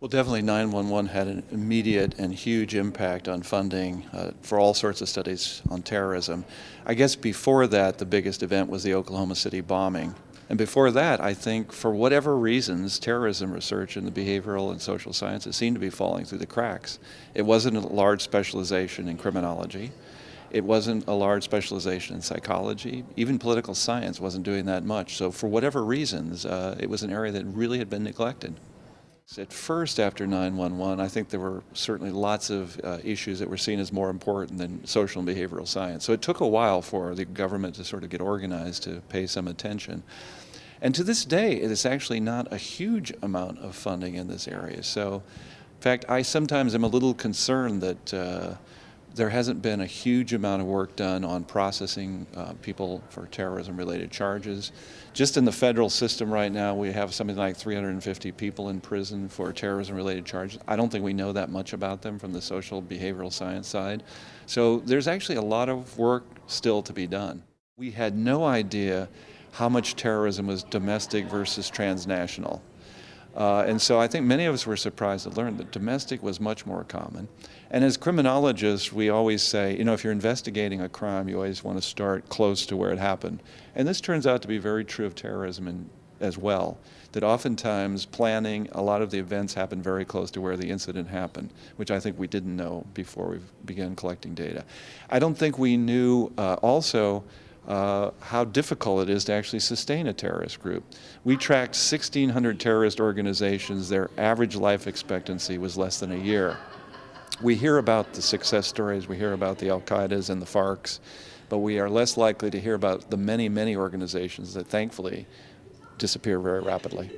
Well, definitely 911 had an immediate and huge impact on funding uh, for all sorts of studies on terrorism. I guess before that, the biggest event was the Oklahoma City bombing. And before that, I think for whatever reasons, terrorism research in the behavioral and social sciences seemed to be falling through the cracks. It wasn't a large specialization in criminology. It wasn't a large specialization in psychology. Even political science wasn't doing that much. So for whatever reasons, uh, it was an area that really had been neglected. At first, after 911, I think there were certainly lots of uh, issues that were seen as more important than social and behavioral science. So it took a while for the government to sort of get organized to pay some attention. And to this day, it is actually not a huge amount of funding in this area. So, in fact, I sometimes am a little concerned that uh, there hasn't been a huge amount of work done on processing uh, people for terrorism related charges. Just in the federal system right now, we have something like 350 people in prison for terrorism related charges. I don't think we know that much about them from the social behavioral science side. So there's actually a lot of work still to be done. We had no idea how much terrorism was domestic versus transnational. Uh, and so I think many of us were surprised to learn that domestic was much more common. And as criminologists, we always say, you know, if you're investigating a crime, you always want to start close to where it happened. And this turns out to be very true of terrorism as well, that oftentimes planning, a lot of the events happen very close to where the incident happened, which I think we didn't know before we began collecting data. I don't think we knew uh, also uh, how difficult it is to actually sustain a terrorist group. We tracked 1,600 terrorist organizations. Their average life expectancy was less than a year. We hear about the success stories, we hear about the Al-Qaeda's and the FARC's, but we are less likely to hear about the many, many organizations that thankfully disappear very rapidly.